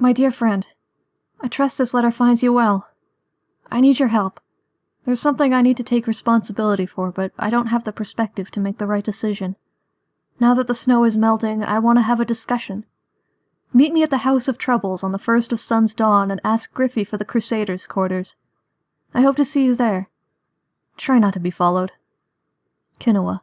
My dear friend, I trust this letter finds you well. I need your help. There's something I need to take responsibility for, but I don't have the perspective to make the right decision. Now that the snow is melting, I want to have a discussion. Meet me at the House of Troubles on the first of Sun's dawn and ask Griffey for the Crusaders' quarters. I hope to see you there. Try not to be followed. Kinoa.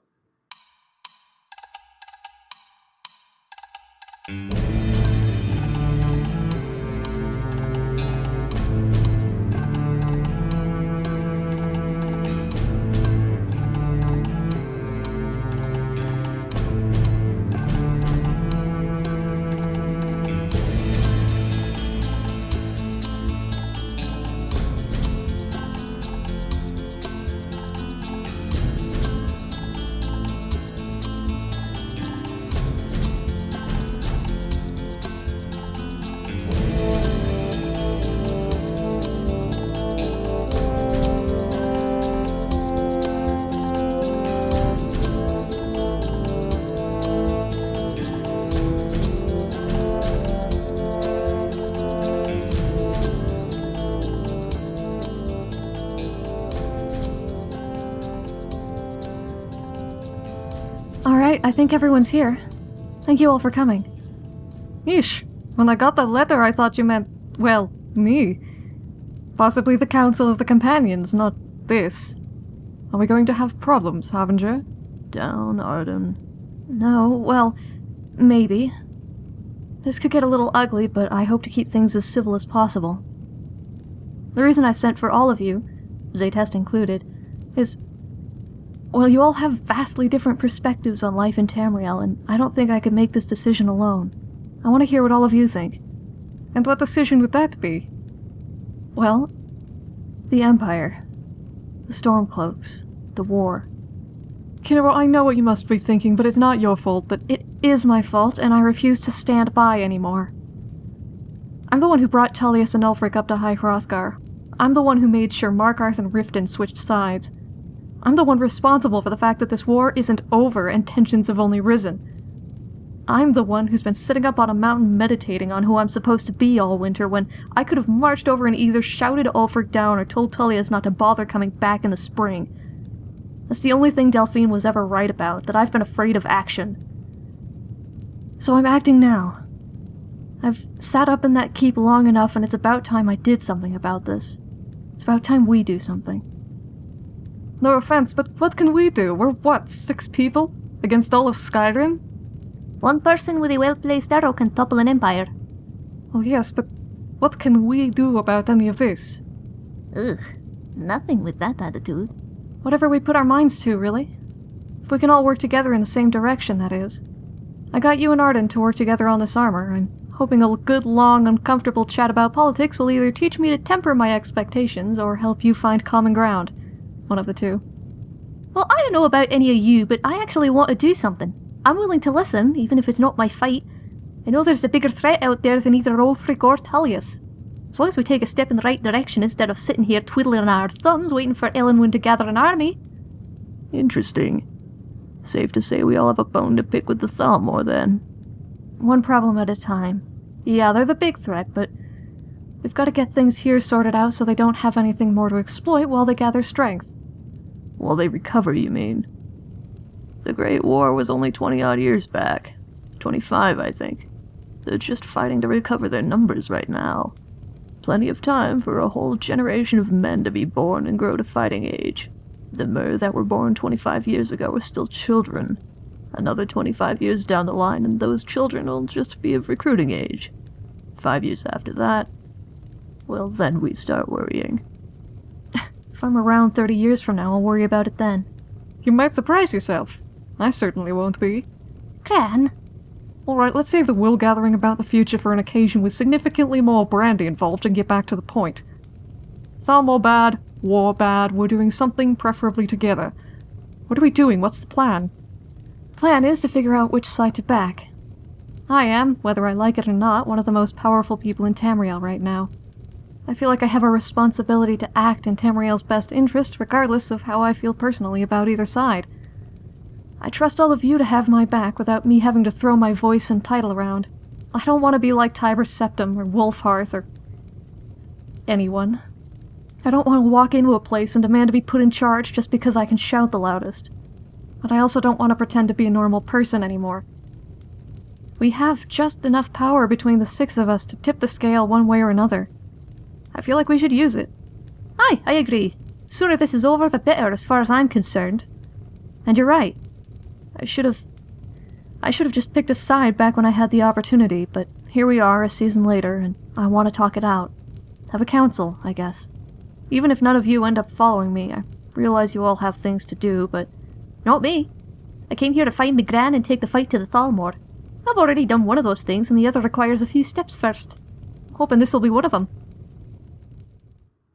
I think everyone's here. Thank you all for coming. Yeesh. When I got that letter, I thought you meant, well, me. Possibly the Council of the Companions, not this. Are we going to have problems, Harbinger? Down, Arden. No, well, maybe. This could get a little ugly, but I hope to keep things as civil as possible. The reason I sent for all of you, Zaytest included, is well, you all have vastly different perspectives on life in Tamriel, and I don't think I could make this decision alone. I want to hear what all of you think. And what decision would that be? Well, the Empire, the Stormcloaks, the war. Kinoa, I know what you must be thinking, but it's not your fault that It is my fault, and I refuse to stand by anymore. I'm the one who brought Tullius and Ulfric up to High Hrothgar. I'm the one who made sure Markarth and Riften switched sides. I'm the one responsible for the fact that this war isn't over and tensions have only risen. I'm the one who's been sitting up on a mountain meditating on who I'm supposed to be all winter when I could have marched over and either shouted Ulfric down or told Tullius not to bother coming back in the spring. That's the only thing Delphine was ever right about, that I've been afraid of action. So I'm acting now. I've sat up in that keep long enough and it's about time I did something about this. It's about time we do something. No offense, but what can we do? We're what, six people? Against all of Skyrim? One person with a well-placed arrow can topple an empire. Well, yes, but what can we do about any of this? Ugh, nothing with that attitude. Whatever we put our minds to, really. If we can all work together in the same direction, that is. I got you and Arden to work together on this armor. I'm hoping a good, long, uncomfortable chat about politics will either teach me to temper my expectations or help you find common ground. One of the two. Well, I don't know about any of you, but I actually want to do something. I'm willing to listen, even if it's not my fight. I know there's a bigger threat out there than either Ulfric or Tullius. As long as we take a step in the right direction instead of sitting here twiddling our thumbs waiting for Elenwen to gather an army. Interesting. Safe to say we all have a bone to pick with the Thalmor then. One problem at a time. Yeah, they're the big threat, but we've got to get things here sorted out so they don't have anything more to exploit while they gather strength. While they recover, you mean? The Great War was only 20 odd years back. 25, I think. They're just fighting to recover their numbers right now. Plenty of time for a whole generation of men to be born and grow to fighting age. The Mer that were born 25 years ago are still children. Another 25 years down the line, and those children will just be of recruiting age. Five years after that, well, then we start worrying. If I'm around 30 years from now, I'll worry about it then. You might surprise yourself. I certainly won't be. Gran, Alright, let's save the wool gathering about the future for an occasion with significantly more brandy involved and get back to the point. Thalmor bad, war bad, we're doing something preferably together. What are we doing? What's the plan? Plan is to figure out which side to back. I am, whether I like it or not, one of the most powerful people in Tamriel right now. I feel like I have a responsibility to act in Tamriel's best interest, regardless of how I feel personally about either side. I trust all of you to have my back without me having to throw my voice and title around. I don't want to be like Tiber Septim or Wulfharth or anyone. I don't want to walk into a place and demand to be put in charge just because I can shout the loudest. But I also don't want to pretend to be a normal person anymore. We have just enough power between the six of us to tip the scale one way or another. I feel like we should use it. Aye, I agree. Sooner this is over, the better, as far as I'm concerned. And you're right. I should have. I should have just picked a side back when I had the opportunity, but here we are a season later, and I want to talk it out. Have a council, I guess. Even if none of you end up following me, I realize you all have things to do, but not me. I came here to find McGran and take the fight to the Thalmor. I've already done one of those things, and the other requires a few steps first. hoping this'll be one of them.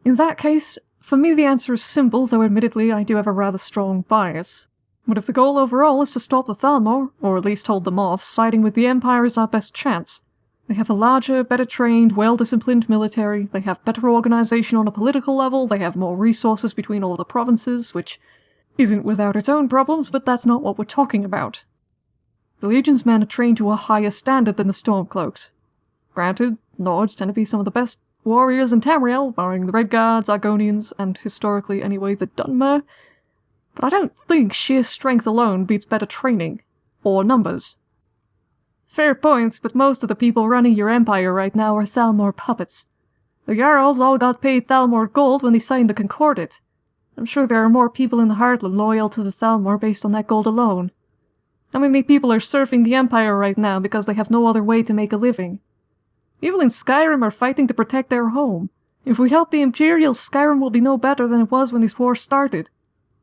In that case, for me the answer is simple, though admittedly I do have a rather strong bias. But if the goal overall is to stop the Thalmor, or at least hold them off, siding with the Empire is our best chance. They have a larger, better trained, well disciplined military, they have better organization on a political level, they have more resources between all the provinces, which isn't without its own problems, but that's not what we're talking about. The Legion's men are trained to a higher standard than the Stormcloaks. Granted, Nords tend to be some of the best warriors in Tamriel, barring the Redguards, Argonians, and historically anyway the Dunmer, but I don't think sheer strength alone beats better training. Or numbers. Fair points, but most of the people running your empire right now are Thalmor puppets. The Jarls all got paid Thalmor gold when they signed the Concordat. I'm sure there are more people in the Heartland loyal to the Thalmor based on that gold alone. How many people are surfing the Empire right now because they have no other way to make a living? People in Skyrim are fighting to protect their home. If we help the Imperials, Skyrim will be no better than it was when these wars started.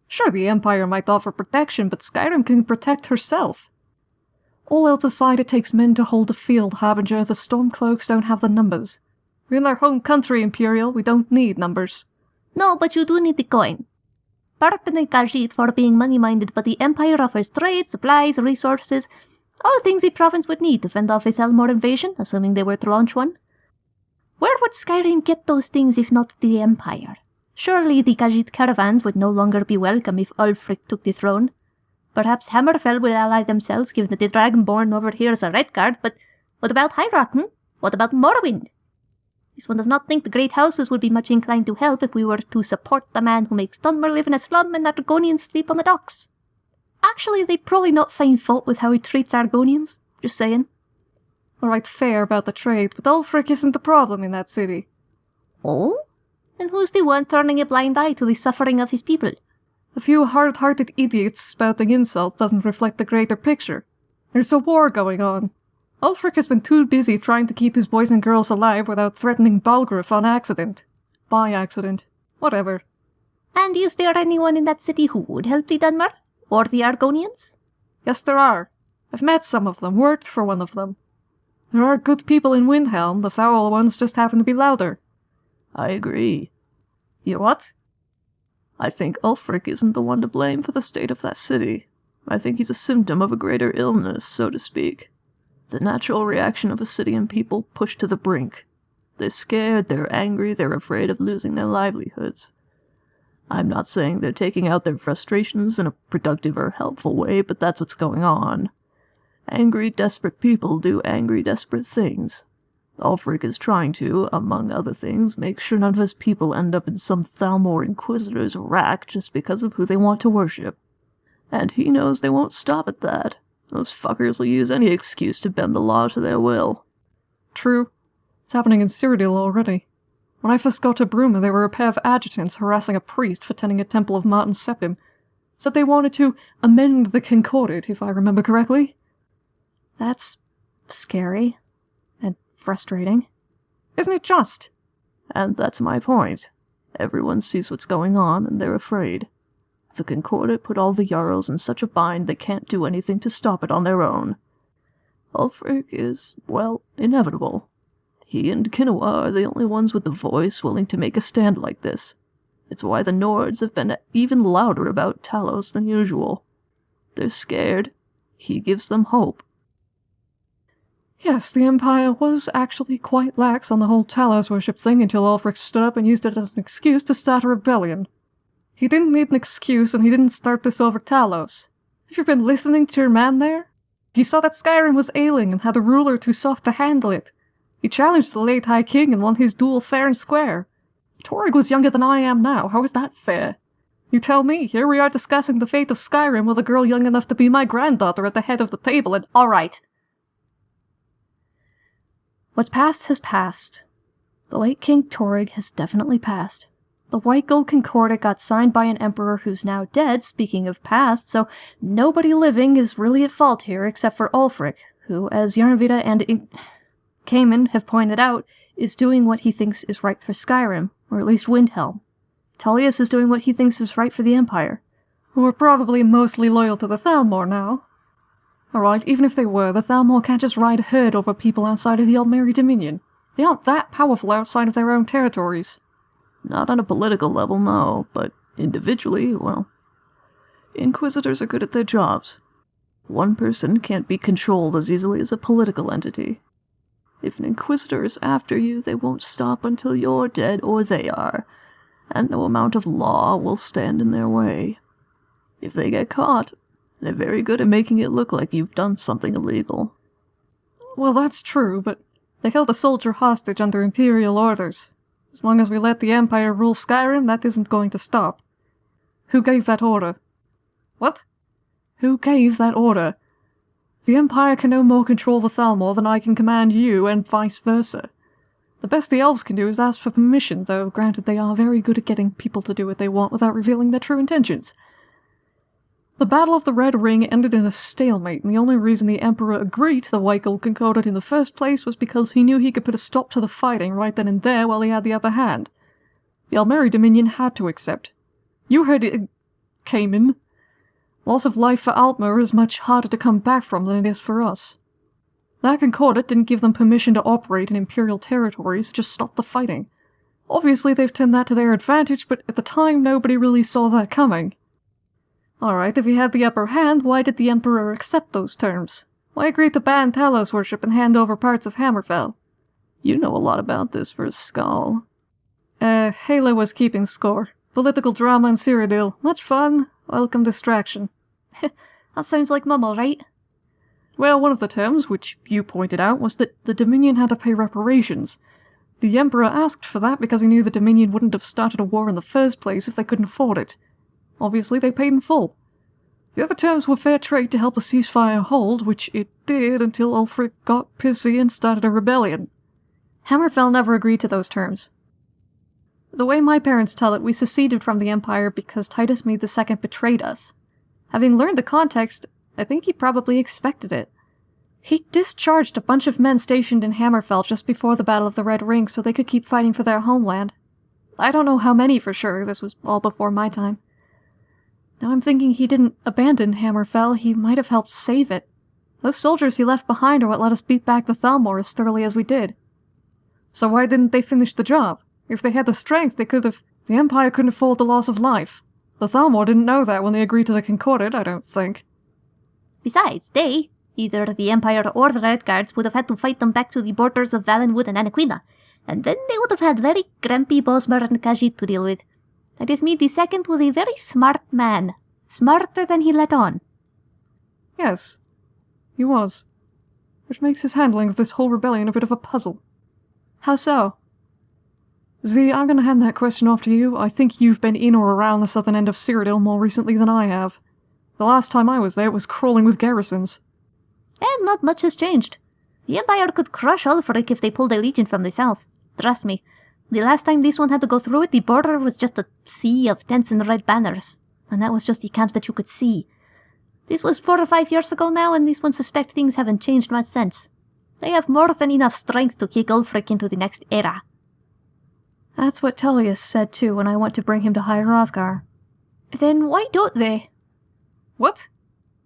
Sure, the Empire might offer protection, but Skyrim can protect herself. All else aside, it takes men to hold the field, Harbinger. The Stormcloaks don't have the numbers. We're in our home country, Imperial. We don't need numbers. No, but you do need the coin. Pardon Khajiit for being money-minded, but the Empire offers trade, supplies, resources, all things a province would need to fend off a Thalmor invasion, assuming they were to launch one. Where would Skyrim get those things if not the Empire? Surely the Khajiit caravans would no longer be welcome if Ulfric took the throne. Perhaps Hammerfell will ally themselves, given that the Dragonborn over here is a red Redguard, but what about Rock, hmm? What about Morrowind? This one does not think the great houses would be much inclined to help if we were to support the man who makes Dunmer live in a slum and Argonians sleep on the docks. Actually, they'd probably not find fault with how he treats Argonians. Just saying. Alright, fair about the trade, but Ulfric isn't the problem in that city. Oh? Then who's the one turning a blind eye to the suffering of his people? A few hard-hearted idiots spouting insults doesn't reflect the greater picture. There's a war going on. Ulfric has been too busy trying to keep his boys and girls alive without threatening Balgruuf on accident. By accident. Whatever. And is there anyone in that city who would help the Dunmer? Or the Argonians? Yes, there are. I've met some of them, worked for one of them. There are good people in Windhelm, the foul ones just happen to be louder. I agree. You what? I think Ulfric isn't the one to blame for the state of that city. I think he's a symptom of a greater illness, so to speak. The natural reaction of a city and people pushed to the brink. They're scared, they're angry, they're afraid of losing their livelihoods. I'm not saying they're taking out their frustrations in a productive or helpful way, but that's what's going on. Angry, desperate people do angry, desperate things. Ulfric is trying to, among other things, make sure none of his people end up in some Thalmor Inquisitor's rack just because of who they want to worship. And he knows they won't stop at that. Those fuckers will use any excuse to bend the law to their will. True. It's happening in Cyrodiil already. When I first got to Bruma, there were a pair of adjutants harassing a priest for tending a temple of Martin Septim. Said they wanted to amend the Concordat, if I remember correctly. That's scary And frustrating. Isn't it just? And that's my point. Everyone sees what's going on, and they're afraid. The Concordat put all the Jarls in such a bind they can't do anything to stop it on their own. Ulfric is, well, inevitable. He and Kinoa are the only ones with the voice willing to make a stand like this. It's why the Nords have been even louder about Talos than usual. They're scared. He gives them hope. Yes, the Empire was actually quite lax on the whole Talos worship thing until Ulfric stood up and used it as an excuse to start a rebellion. He didn't need an excuse, and he didn't start this over Talos. Have you been listening to your man there? He saw that Skyrim was ailing and had a ruler too soft to handle it. He challenged the late High King and won his duel fair and square. Torygg was younger than I am now. How is that fair? You tell me, here we are discussing the fate of Skyrim with a girl young enough to be my granddaughter at the head of the table and- Alright. What's past has passed. The late King Torygg has definitely passed. The White Gold Concordat got signed by an emperor who's now dead, speaking of past, so nobody living is really at fault here except for Ulfric, who, as Yarnvita and In- Cayman have pointed out, is doing what he thinks is right for Skyrim, or at least Windhelm. Tullius is doing what he thinks is right for the Empire. who are probably mostly loyal to the Thalmor now. Alright, even if they were, the Thalmor can't just ride herd over people outside of the Aldmeri Dominion. They aren't that powerful outside of their own territories. Not on a political level, no, but individually, well. Inquisitors are good at their jobs. One person can't be controlled as easily as a political entity. If an Inquisitor is after you, they won't stop until you're dead or they are, and no amount of law will stand in their way. If they get caught, they're very good at making it look like you've done something illegal. Well, that's true, but they held a soldier hostage under Imperial orders. As long as we let the Empire rule Skyrim, that isn't going to stop. Who gave that order? What? Who gave that order? The Empire can no more control the Thalmor than I can command you, and vice versa. The best the elves can do is ask for permission, though granted they are very good at getting people to do what they want without revealing their true intentions. The Battle of the Red Ring ended in a stalemate, and the only reason the Emperor agreed to the White Concordat in the first place was because he knew he could put a stop to the fighting right then and there while he had the upper hand. The Aldmeri Dominion had to accept. You heard it uh, came in. Loss of life for Altmer is much harder to come back from than it is for us. That Concordat didn't give them permission to operate in Imperial territories, just stop the fighting. Obviously, they've turned that to their advantage, but at the time, nobody really saw that coming. Alright, if he had the upper hand, why did the Emperor accept those terms? Why agree to ban Talos worship and hand over parts of Hammerfell? You know a lot about this for a skull. Uh, Halo was keeping score. Political drama in Cyrodiil. Much fun. Welcome distraction. That sounds like Mum, alright? Well, one of the terms, which you pointed out, was that the Dominion had to pay reparations. The Emperor asked for that because he knew the Dominion wouldn't have started a war in the first place if they couldn't afford it. Obviously, they paid in full. The other terms were fair trade to help the ceasefire hold, which it did until Ulfric got pissy and started a rebellion. Hammerfell never agreed to those terms. The way my parents tell it, we seceded from the Empire because Titus Mede II betrayed us. Having learned the context, I think he probably expected it. He discharged a bunch of men stationed in Hammerfell just before the Battle of the Red Ring so they could keep fighting for their homeland. I don't know how many for sure, this was all before my time. Now I'm thinking he didn't abandon Hammerfell, he might have helped save it. Those soldiers he left behind are what let us beat back the Thalmor as thoroughly as we did. So why didn't they finish the job? If they had the strength, they could have. The Empire couldn't afford the loss of life. The Thalmor didn't know that when they agreed to the Concordat, I don't think. Besides, they, either the Empire or the Redguards, would have had to fight them back to the borders of Valenwood and Anequina, and then they would have had very grumpy Bosmer and Khajiit to deal with. Titus Mede II was a very smart man. Smarter than he let on. Yes, he was. Which makes his handling of this whole rebellion a bit of a puzzle. How so? Z, I'm gonna hand that question off to you. I think you've been in or around the southern end of Cyrodiil more recently than I have. The last time I was there, it was crawling with garrisons. And not much has changed. The Empire could crush Ulfric if they pulled a legion from the south. Trust me. The last time this one had to go through it, the border was just a sea of tents and red banners. And that was just the camps that you could see. This was four or five years ago now, and these ones suspect things haven't changed much since. They have more than enough strength to kick Ulfric into the next era. That's what Tullius said too when I went to bring him to High Hrothgar. Then why don't they? What?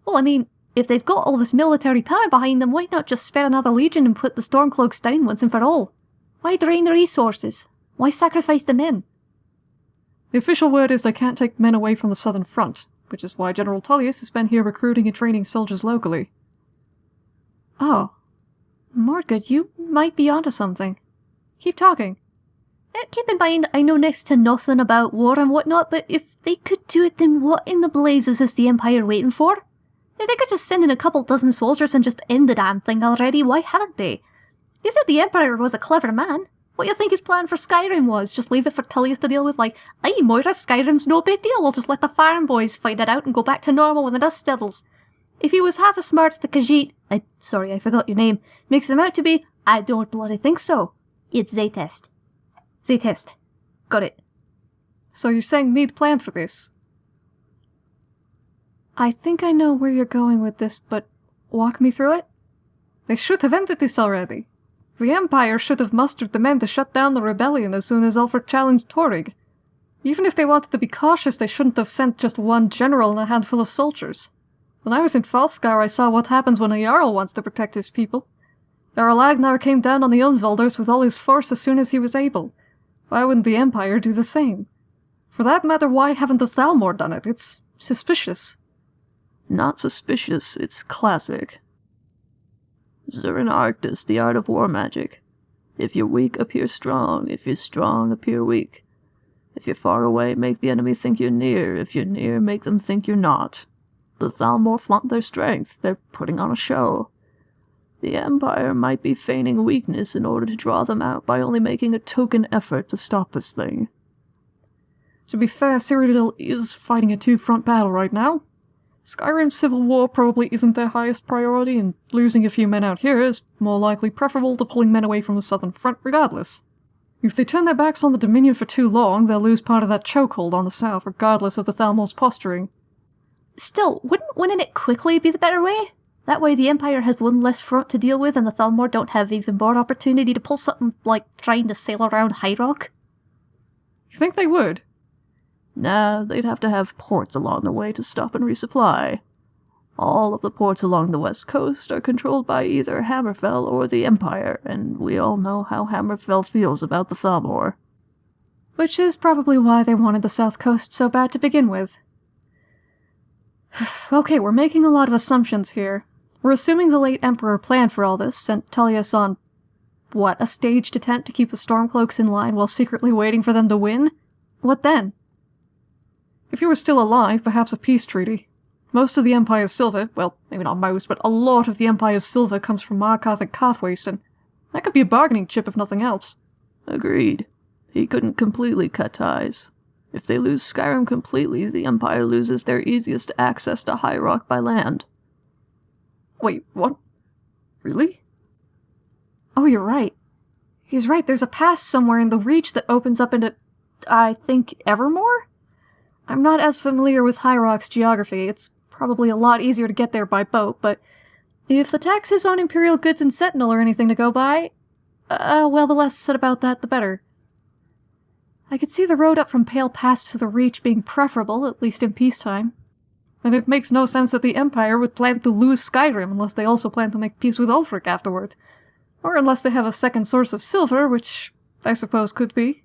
Well, I mean, if they've got all this military power behind them, why not just spare another legion and put the Stormcloaks down once and for all? Why drain the resources? Why sacrifice the men? The official word is they can't take men away from the southern front, which is why General Tullius has been here recruiting and training soldiers locally. Oh. Morgood, you might be onto something. Keep talking. Keep in mind, I know next to nothing about war and whatnot, but if they could do it, then what in the blazes is the Empire waiting for? If they could just send in a couple dozen soldiers and just end the damn thing already, why haven't they? You said the Emperor was a clever man. What you think his plan for Skyrim was? Just leave it for Tullius to deal with, like, aye, Moira, Skyrim's no big deal, we'll just let the farm boys fight it out and go back to normal when the dust settles. If he was half as smart as the Khajiit, I, sorry, I forgot your name, makes him out to be, I don't bloody think so. It's Zaytest. Zaytest. Got it. So you're saying Mede planned for this? I think I know where you're going with this, but walk me through it? They should have ended this already. The Empire should have mustered the men to shut down the rebellion as soon as Ulfric challenged Torygg. Even if they wanted to be cautious, they shouldn't have sent just one general and a handful of soldiers. When I was in Falskaar, I saw what happens when a Jarl wants to protect his people. Jarl Agnar came down on the Unvelders with all his force as soon as he was able. Why wouldn't the Empire do the same? For that matter, why haven't the Thalmor done it? It's suspicious. Not suspicious, it's classic. Zurin Arctus, the art of war magic. If you're weak, appear strong. If you're strong, appear weak. If you're far away, make the enemy think you're near. If you're near, make them think you're not. The Thalmor flaunt their strength. They're putting on a show. The Empire might be feigning weakness in order to draw them out by only making a token effort to stop this thing. To be fair, Cyrodiil is fighting a two-front battle right now. Skyrim's civil war probably isn't their highest priority, and losing a few men out here is more likely preferable to pulling men away from the southern front regardless. If they turn their backs on the Dominion for too long, they'll lose part of that chokehold on the south, regardless of the Thalmor's posturing. Still, wouldn't winning it quickly be the better way? That way the Empire has one less front to deal with and the Thalmor don't have even more opportunity to pull something like trying to sail around High Rock. You think they would? Nah, they'd have to have ports along the way to stop and resupply. All of the ports along the west coast are controlled by either Hammerfell or the Empire, and we all know how Hammerfell feels about the Thalmor. Which is probably why they wanted the south coast so bad to begin with. okay, we're making a lot of assumptions here. We're assuming the late Emperor planned for all this, sent Tullius on, what, a staged attempt to keep the Stormcloaks in line while secretly waiting for them to win? What then? If he were still alive, perhaps a peace treaty. Most of the Empire's silver, well, maybe not most, but a lot of the Empire's silver comes from Markarth and Karthwaste, that could be a bargaining chip if nothing else. Agreed. He couldn't completely cut ties. If they lose Skyrim completely, the Empire loses their easiest access to High Rock by land. Wait, what? Really? Oh, you're right. He's right, there's a pass somewhere in the Reach that opens up into, I think, Evermor? I'm not as familiar with High Rock's geography. It's probably a lot easier to get there by boat, but if the taxes on Imperial goods and Sentinel are anything to go by, uh, well, the less said about that, the better. I could see the road up from Pale Pass to the Reach being preferable, at least in peacetime. And it makes no sense that the Empire would plan to lose Skyrim unless they also plan to make peace with Ulfric afterward. Or unless they have a second source of silver, which I suppose could be.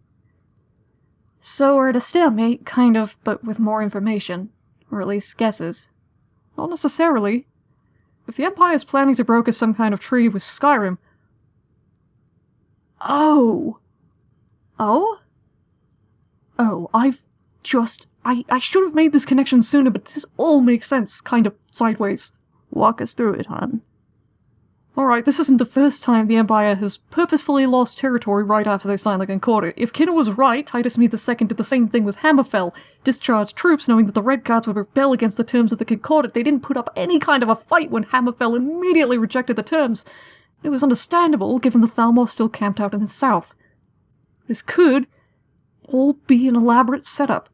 So we're at a stalemate, kind of, but with more information. Or at least guesses. Not necessarily. If the Empire is planning to broker some kind of treaty with Skyrim... Oh! Oh? Oh, I've just... I, I should have made this connection sooner, but this all makes sense, kind of sideways. Walk us through it, hon. Alright, this isn't the first time the Empire has purposefully lost territory right after they signed the Concordat. If Kinna was right, Titus Mede II did the same thing with Hammerfell, discharged troops knowing that the Redguards would rebel against the terms of the Concordat. They didn't put up any kind of a fight when Hammerfell immediately rejected the terms. It was understandable, given the Thalmor still camped out in the south. This could all be an elaborate setup.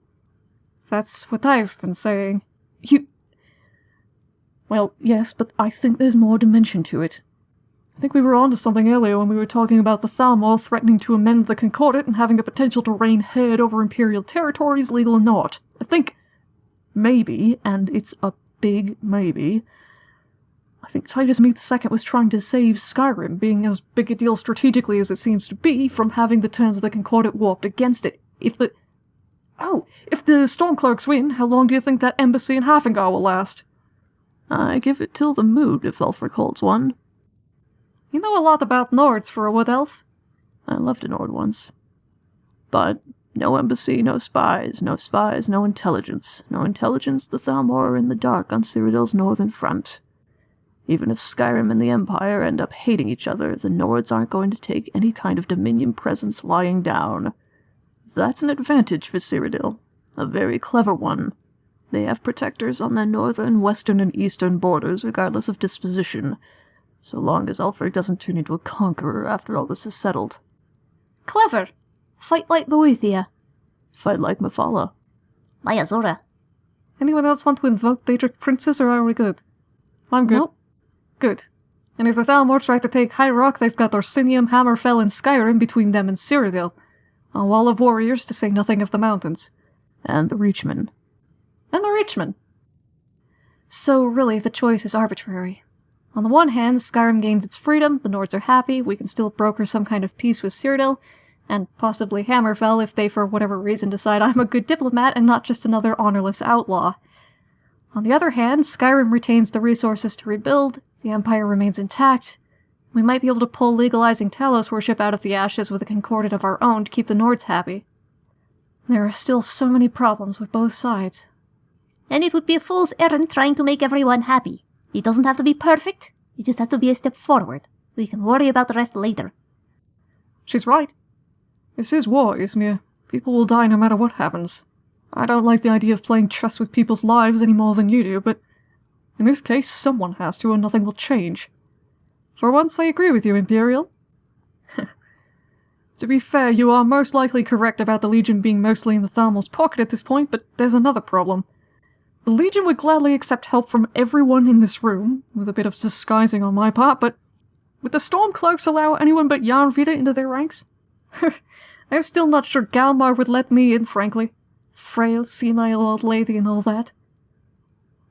That's what I've been saying. You... Well, yes, but I think there's more dimension to it. I think we were onto something earlier when we were talking about the Thalmor threatening to amend the Concordat and having the potential to reign head over Imperial territories, legal or not. I think maybe, and it's a big maybe, I think Titus Mede II was trying to save Skyrim, being as big a deal strategically as it seems to be, from having the terms of the Concordat warped against it. If the... Oh, if the Stormcloaks win, how long do you think that embassy in Haafingar will last? I give it till the mood if Ulfric holds one. You know a lot about Nords for a wood elf. I loved a Nord once. But No embassy, no spies, no spies, no intelligence. No intelligence, the Thalmor are in the dark on Cyrodiil's northern front. Even if Skyrim and the Empire end up hating each other, the Nords aren't going to take any kind of Dominion presence lying down. That's an advantage for Cyrodiil. A very clever one. They have protectors on their northern, western, and eastern borders, regardless of disposition, so long as Ulfric doesn't turn into a conqueror after all this is settled. Clever. Fight like Boethia. Fight like Mephala. My Azura. Anyone else want to invoke Daedric Princes, or are we good? I'm good. Nope. Good. And if the Thalmor try to take High Rock, they've got Orsinium, Hammerfell, and Skyrim between them and Cyrodiil. A wall of warriors, to say nothing of the mountains. And the Reachmen. And the Reachmen. So really, the choice is arbitrary. On the one hand, Skyrim gains its freedom, the Nords are happy, we can still broker some kind of peace with Cyrodiil, and possibly Hammerfell if they for whatever reason decide I'm a good diplomat and not just another honorless outlaw. On the other hand, Skyrim retains the resources to rebuild, the Empire remains intact, we might be able to pull legalizing Talos worship out of the ashes with a concordat of our own to keep the Nords happy. There are still so many problems with both sides. And it would be a fool's errand trying to make everyone happy. It doesn't have to be perfect. It just has to be a step forward. We can worry about the rest later. She's right. This is war, Ysmir. People will die no matter what happens. I don't like the idea of playing chess with people's lives any more than you do, but in this case, someone has to, or nothing will change. For once, I agree with you, Imperial. to be fair, you are most likely correct about the Legion being mostly in the Thalmor's pocket at this point, but there's another problem. The Legion would gladly accept help from everyone in this room, with a bit of disguising on my part, but would the Stormcloaks allow anyone but Yarnvita into their ranks? I'm still not sure Galmar would let me in, frankly. Frail, senile old lady and all that.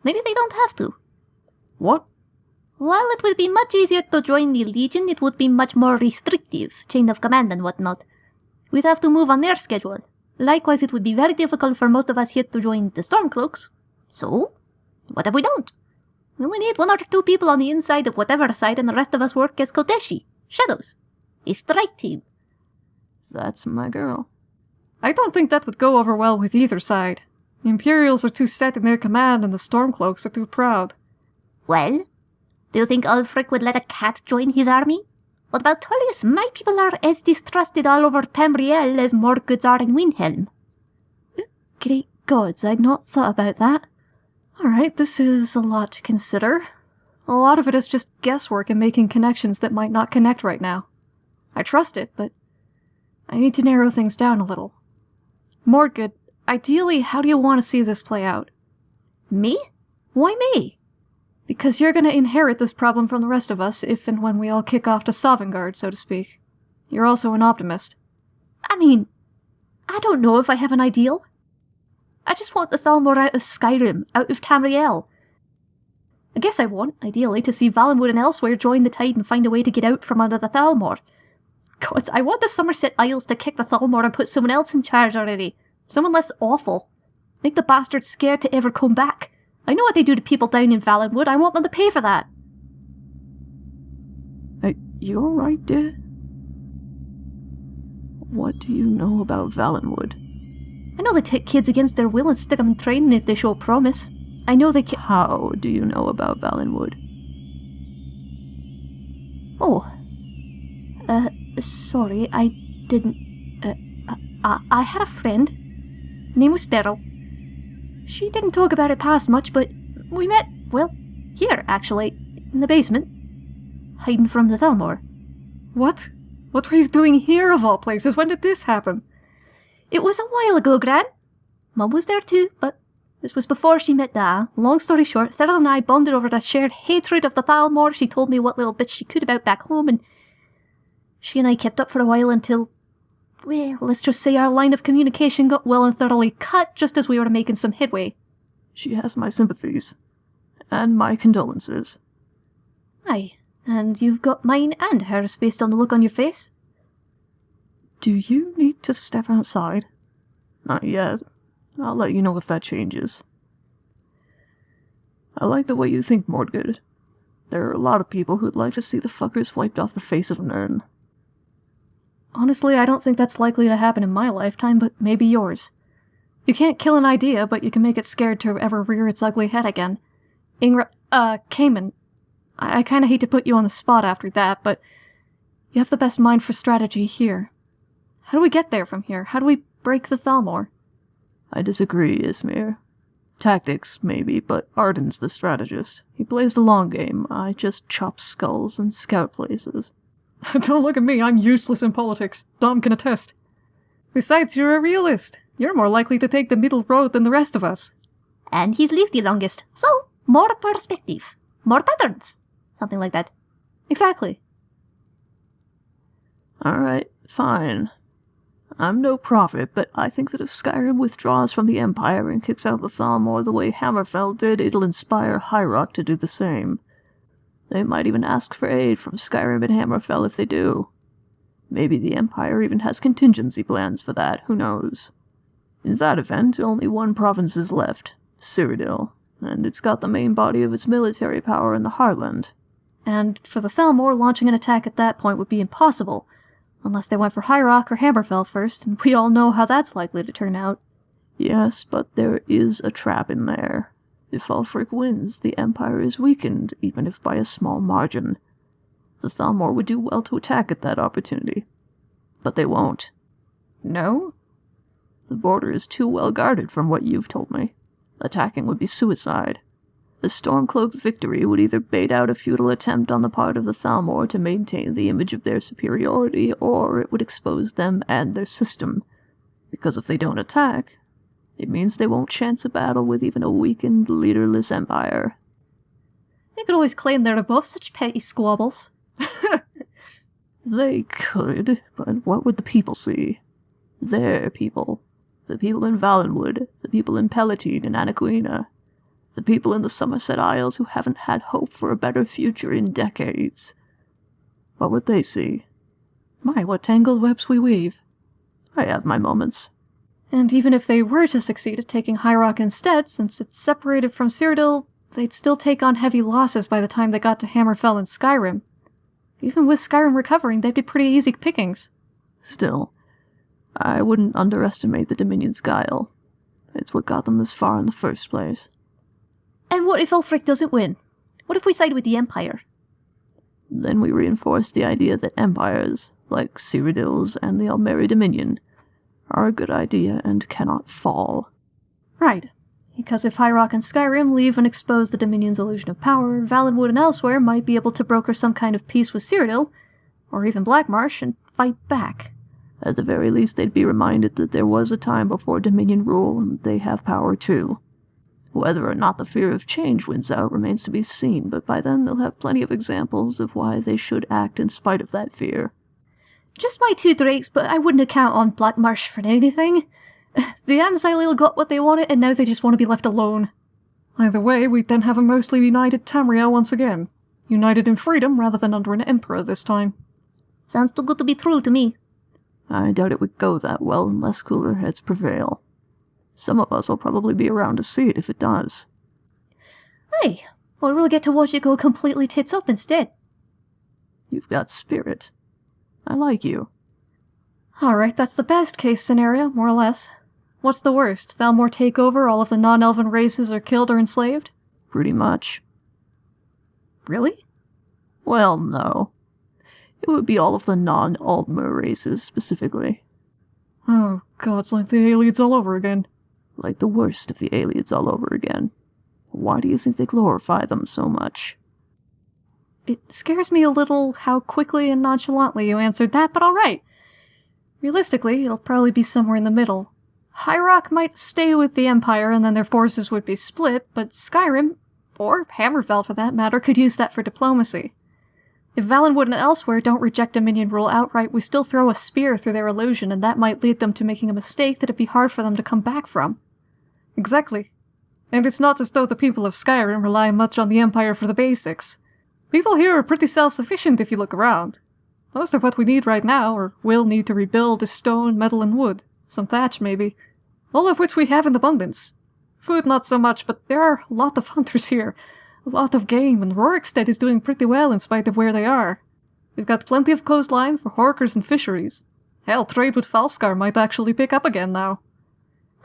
Maybe they don't have to. What? While it would be much easier to join the Legion, it would be much more restrictive, chain of command and whatnot. We'd have to move on their schedule. Likewise, it would be very difficult for most of us here to join the Stormcloaks. So, what if we don't? We only need one or two people on the inside of whatever side, and the rest of us work as Koteshi, Shadows, a strike team. That's my girl. I don't think that would go over well with either side. The Imperials are too set in their command, and the Stormcloaks are too proud. Well, do you think Ulfric would let a cat join his army? What about Tullius? My people are as distrusted all over Tamriel as Morgoods are in Windhelm. Great gods, I'd not thought about that. Alright, this is a lot to consider. A lot of it is just guesswork and making connections that might not connect right now. I trust it, but I need to narrow things down a little. Mordgood, ideally, how do you want to see this play out? Me? Why me? Because you're going to inherit this problem from the rest of us if and when we all kick off to Sovngarde, so to speak. You're also an optimist. I mean, I don't know if I have an ideal. I just want the Thalmor out of Skyrim, out of Tamriel. I guess I want, ideally, to see Valenwood and elsewhere join the tide and find a way to get out from under the Thalmor. God, I want the Summerset Isles to kick the Thalmor and put someone else in charge already. Someone less awful. Make the bastards scared to ever come back. I know what they do to people down in Valenwood. I want them to pay for that. Are you alright, dear? What do you know about Valenwood? I know they take kids against their will and stick them in training if they show promise. I know they can. How do you know about Valenwood? Oh. Uh, sorry, I didn't. Uh, I, I had a friend. Name was Daryl. She didn't talk about it past much, but we met, well, here, actually, in the basement. Hiding from the Thalmor. What? What were you doing here, of all places? When did this happen? It was a while ago, Gran. Mum was there too, but this was before she met Da. Long story short, Thurl and I bonded over the shared hatred of the Thalmor. She told me what little bits she could about back home, and she and I kept up for a while until, well, let's just say our line of communication got well and thoroughly cut just as we were making some headway. She has my sympathies. And my condolences. Aye, and you've got mine and hers based on the look on your face. Do you need to step outside? Not yet. I'll let you know if that changes. I like the way you think, Mordgood. There are a lot of people who'd like to see the fuckers wiped off the face of Nirn. Honestly, I don't think that's likely to happen in my lifetime, but maybe yours. You can't kill an idea, but you can make it scared to ever rear its ugly head again. Ingra- uh, Cayman. I, I kinda hate to put you on the spot after that, but you have the best mind for strategy here. How do we get there from here? How do we break the Thalmor? I disagree, Ysmir. Tactics, maybe, but Arden's the strategist. He plays the long game. I just chop skulls and scout places. Don't look at me, I'm useless in politics. Dom can attest. Besides, you're a realist. You're more likely to take the middle road than the rest of us. And he's lived the longest, so more perspective, more patterns, something like that. Exactly. Alright, fine. I'm no prophet, but I think that if Skyrim withdraws from the Empire and kicks out the Thalmor the way Hammerfell did, it'll inspire High Rock to do the same. They might even ask for aid from Skyrim and Hammerfell if they do. Maybe the Empire even has contingency plans for that, who knows. In that event, only one province is left, Cyrodiil, and it's got the main body of its military power in the Heartland. And for the Thalmor, launching an attack at that point would be impossible, unless they went for High Rock or Hammerfell first, and we all know how that's likely to turn out. Yes, but there is a trap in there. If Ulfric wins, the Empire is weakened, even if by a small margin. The Thalmor would do well to attack at that opportunity. But they won't. No? The border is too well guarded from what you've told me. Attacking would be suicide. A storm-cloaked victory would either bait out a futile attempt on the part of the Thalmor to maintain the image of their superiority, or it would expose them and their system. Because if they don't attack, it means they won't chance a battle with even a weakened, leaderless empire. They could always claim they're above such petty squabbles. They could, but what would the people see? Their people. The people in Valenwood, the people in Pellitine and Anequina, the people in the Summerset Isles who haven't had hope for a better future in decades. What would they see? My, what tangled webs we weave. I have my moments. And even if they were to succeed at taking High Rock instead, since it's separated from Cyrodiil, they'd still take on heavy losses by the time they got to Hammerfell and Skyrim. Even with Skyrim recovering, they'd be pretty easy pickings. Still, I wouldn't underestimate the Dominion's guile. It's what got them this far in the first place. And what if Ulfric doesn't win? What if we side with the Empire? Then we reinforce the idea that empires, like Cyrodiil's and the Aldmeri Dominion, are a good idea and cannot fall. Right. Because if High Rock and Skyrim leave and expose the Dominion's illusion of power, Valenwood and elsewhere might be able to broker some kind of peace with Cyrodiil, or even Blackmarsh, and fight back. At the very least, they'd be reminded that there was a time before Dominion rule, and they have power too. Whether or not the fear of change wins out remains to be seen, but by then they'll have plenty of examples of why they should act in spite of that fear. Just my two drakes, but I wouldn't account on Black Marsh for anything. The An-Xileel got what they wanted, and now they just want to be left alone. Either way, we'd then have a mostly united Tamriel once again. United in freedom rather than under an emperor this time. Sounds too good to be true to me. I doubt it would go that well unless cooler heads prevail. Some of us will probably be around to see it if it does. Hey, or we'll get to watch it go completely tits up instead. You've got spirit. I like you. Alright, that's the best case scenario, more or less. What's the worst? Thalmor take over, all of the non elven races are killed or enslaved? Pretty much. Really? Well, no. It would be all of the non Aldmer races, specifically. Oh, God, it's like the Ayleids all over again. Like the worst of the Ayleids all over again. Why do you think they glorify them so much? It scares me a little how quickly and nonchalantly you answered that, but alright. Realistically, it'll probably be somewhere in the middle. High Rock might stay with the Empire and then their forces would be split, but Skyrim, or Hammerfell for that matter, could use that for diplomacy. If Valenwood and elsewhere don't reject Dominion rule outright, we still throw a spear through their illusion, and that might lead them to making a mistake that'd be hard for them to come back from. Exactly. And it's not as though the people of Skyrim rely much on the Empire for the basics. People here are pretty self-sufficient if you look around. Most of what we need right now, or will need to rebuild, is stone, metal, and wood. Some thatch, maybe. All of which we have in abundance. Food not so much, but there are a lot of hunters here. A lot of game, and Rorikstead is doing pretty well in spite of where they are. We've got plenty of coastline for hawkers and fisheries. Hell, trade with Falskaar might actually pick up again now.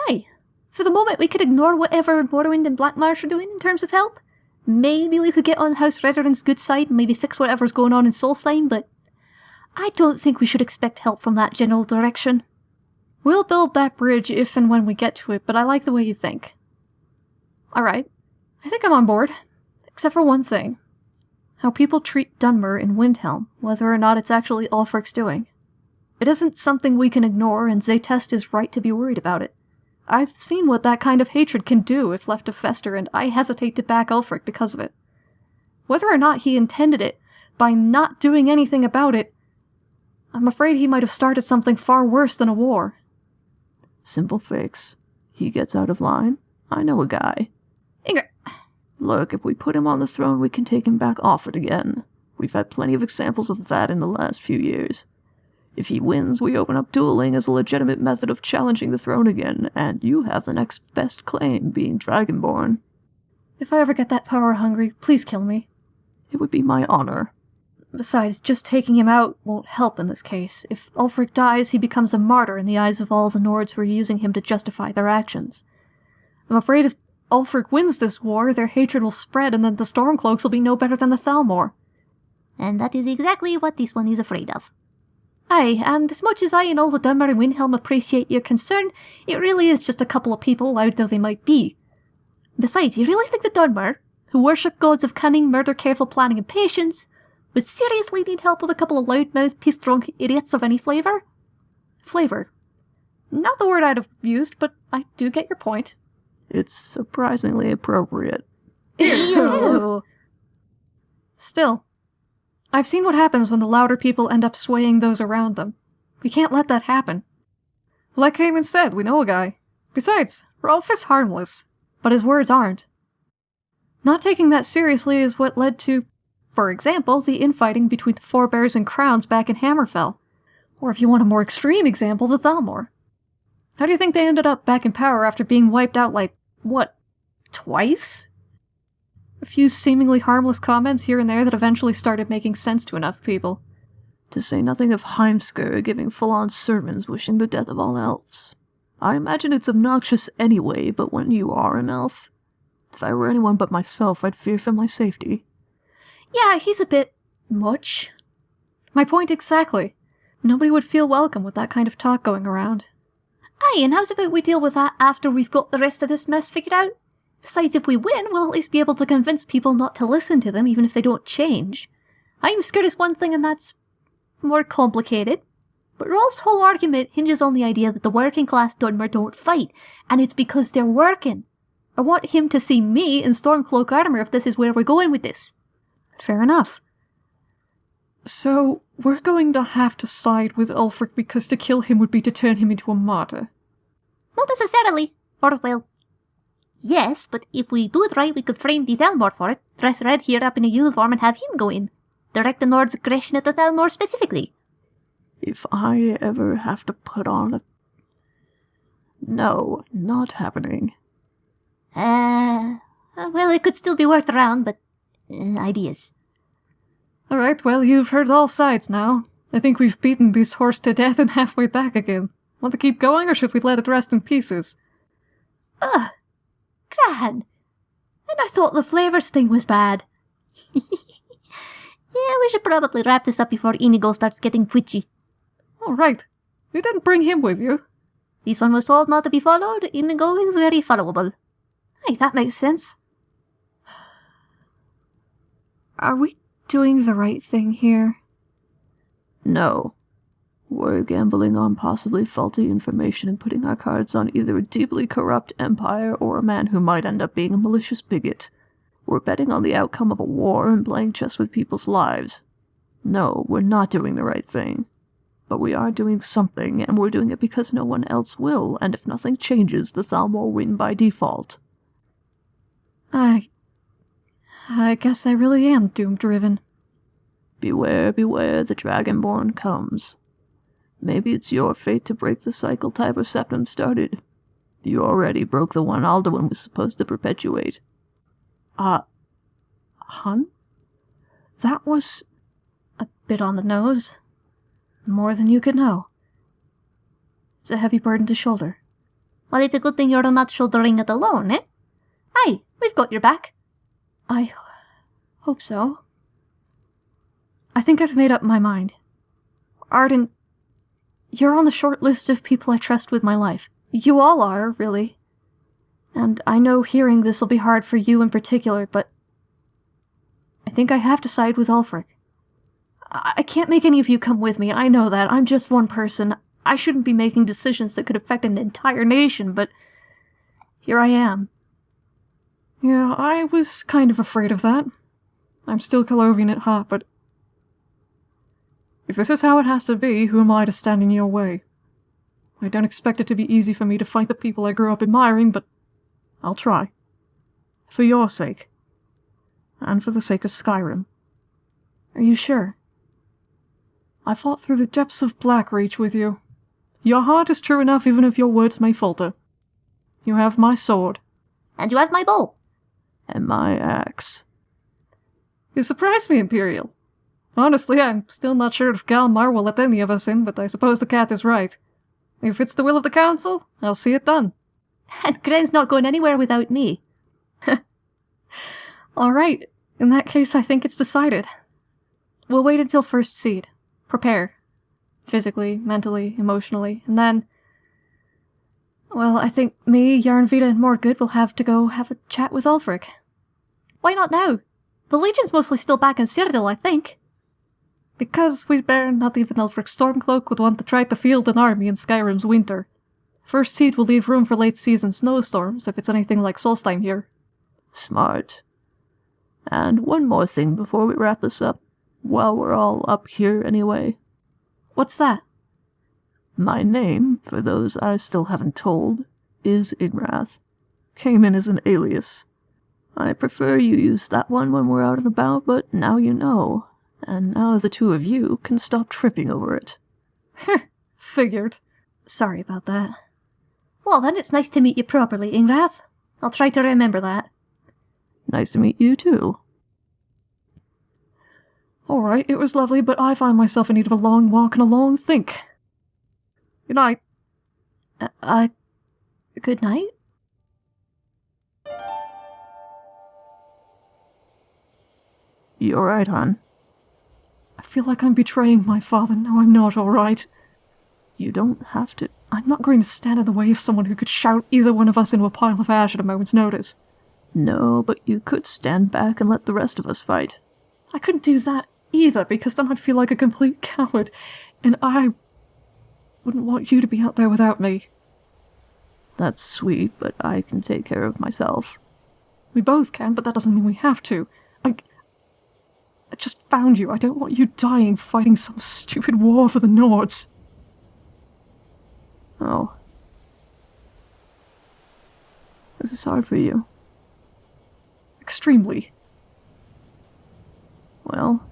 Aye. For the moment, we could ignore whatever Morrowind and Black Marsh are doing in terms of help. Maybe we could get on House Redoran's good side and maybe fix whatever's going on in Solstheim, but I don't think we should expect help from that general direction. We'll build that bridge if and when we get to it, but I like the way you think. Alright. I think I'm on board. Except for one thing. How people treat Dunmer in Windhelm, whether or not it's actually Ulfric's doing. It isn't something we can ignore, and Zaytest is right to be worried about it. I've seen what that kind of hatred can do if left to fester, and I hesitate to back Ulfric because of it. Whether or not he intended it, by not doing anything about it, I'm afraid he might have started something far worse than a war. Simple fix. He gets out of line. I know a guy. Ingr, Look, if we put him on the throne, we can take him back off it again. We've had plenty of examples of that in the last few years. If he wins, we open up dueling as a legitimate method of challenging the throne again, and you have the next best claim, being Dragonborn. If I ever get that power hungry, please kill me. It would be my honor. Besides, just taking him out won't help in this case. If Ulfric dies, he becomes a martyr in the eyes of all the Nords who are using him to justify their actions. I'm afraid if Ulfric wins this war, their hatred will spread and then the Stormcloaks will be no better than the Thalmor. and that is exactly what this one is afraid of. Aye, and as much as I and all the Dunmer and Windhelm appreciate your concern, it really is just a couple of people, loud though they might be. Besides, you really think the Dunmer, who worship gods of cunning, murder, careful planning, and patience, would seriously need help with a couple of loudmouth, peace-drunk idiots of any flavour? Flavour. Not the word I'd have used, but I do get your point. It's surprisingly appropriate. Ew. Still, I've seen what happens when the louder people end up swaying those around them. We can't let that happen. Like Heyman said, we know a guy. Besides, Rolff is harmless. But his words aren't. Not taking that seriously is what led to, for example, the infighting between the Forebears and Crowns back in Hammerfell. Or if you want a more extreme example, the Thalmor. How do you think they ended up back in power after being wiped out like, what, twice? A few seemingly harmless comments here and there that eventually started making sense to enough people. To say nothing of Heimskr giving full on sermons wishing the death of all elves. I imagine it's obnoxious anyway, but when you are an elf. If I were anyone but myself, I'd fear for my safety. yeah, he's a bit much. My point exactly. Nobody would feel welcome with that kind of talk going around. Aye, and how's about we deal with that after we've got the rest of this mess figured out? Besides, if we win, we'll at least be able to convince people not to listen to them, even if they don't change. I'm scared is one thing, and that's more complicated. But Rolff's whole argument hinges on the idea that the working class Dunmer don't fight, and it's because they're working. I want him to see me in Stormcloak armor if this is where we're going with this. Fair enough. So, we're going to have to side with Ulfric because to kill him would be to turn him into a martyr. Not necessarily. Or, well, yes, but if we do it right, we could frame the Thalmor for it, dress Red here up in a uniform and have him go in. Direct the Nord's aggression at the Thalmor specifically. If I ever have to put on a. No, not happening. Uh, well, it could still be worked around, but uh, ideas. Alright, well, you've heard all sides now. I think we've beaten this horse to death and halfway back again. Want to keep going, or should we let it rest in pieces? Ugh, gran. And I thought the flavors thing was bad. yeah, we should probably wrap this up before Inigo starts getting twitchy. Alright. You didn't bring him with you. This one was told not to be followed. Inigo is very followable. Hey, that makes sense. Are we doing the right thing here? No. We're gambling on possibly faulty information and putting our cards on either a deeply corrupt empire or a man who might end up being a malicious bigot. We're betting on the outcome of a war and playing chess with people's lives. No, we're not doing the right thing. But we are doing something, and we're doing it because no one else will, and if nothing changes, the Thalmor win by default. I. I guess I really am doom driven. Beware, beware, the Dragonborn comes. Maybe it's your fate to break the cycle Tiber Septim started. You already broke the one Alduin was supposed to perpetuate. Uh, hun? That was. A bit on the nose. More than you could know. It's a heavy burden to shoulder. Well, it's a good thing you're not shouldering it alone, eh? Aye, we've got your back. I hope so. I think I've made up my mind. Arden, you're on the short list of people I trust with my life. You all are, really. And I know hearing this will be hard for you in particular, but I think I have to side with Ulfric. I I can't make any of you come with me, I know that. I'm just one person. I shouldn't be making decisions that could affect an entire nation, but here I am. Yeah, I was kind of afraid of that. I'm still Colovian at heart, but if this is how it has to be, who am I to stand in your way? I don't expect it to be easy for me to fight the people I grew up admiring, but I'll try. For your sake. And for the sake of Skyrim. Are you sure? I fought through the depths of Blackreach with you. Your heart is true enough even if your words may falter. You have my sword. And you have my bow. And my axe. You surprise me, Imperial. Honestly, I'm still not sure if Galmar will let any of us in, but I suppose the cat is right. If it's the will of the Council, I'll see it done. And Gren's not going anywhere without me. All right. In that case, I think it's decided. We'll wait until first seed. Prepare. Physically, mentally, emotionally, and then. Well, I think me, Yarnvita, and Mordgood will have to go have a chat with Ulfric. Why not now? The Legion's mostly still back in Cyrodiil, I think. Because we'd better not even Ulfric Stormcloak would want to try to field an army in Skyrim's winter. First seed will leave room for late season snowstorms if it's anything like Solstheim here. Smart. And one more thing before we wrap this up, while we're all up here anyway. What's that? My name, for those I still haven't told, is Igrath. Came in as an alias. I prefer you use that one when we're out and about, but now you know. And now the two of you can stop tripping over it. Figured. Sorry about that. Well, then it's nice to meet you properly, Ingrath. I'll try to remember that. Nice to meet you too. Alright, it was lovely, but I find myself in need of a long walk and a long think. Good night. Uh, uh good night? You alright, hon? Feel like I'm betraying my father. No, I'm not alright. You don't have to. I'm not going to stand in the way of someone who could shout either one of us into a pile of ash at a moment's notice. No, but you could stand back and let the rest of us fight. I couldn't do that either, because then I'd feel like a complete coward, and I wouldn't want you to be out there without me. That's sweet, but I can take care of myself. We both can, but that doesn't mean we have to. I. Just found you. I don't want you dying fighting some stupid war for the Nords. Oh. This is hard for you. Extremely. Well,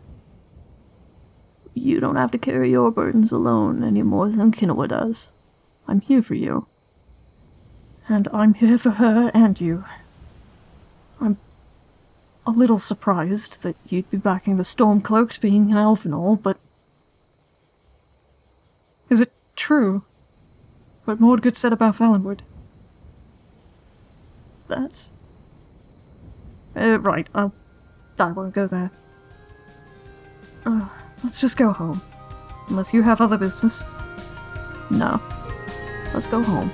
you don't have to carry your burdens alone any more than Kinoa does. I'm here for you. And I'm here for her and you. A little surprised that you'd be backing the Stormcloaks being an elf and all, but. Is it true what Mordgood said about Valenwood? That's. Uh, right, I'll. I won't go there. Uh, let's just go home. Unless you have other business. No. Let's go home.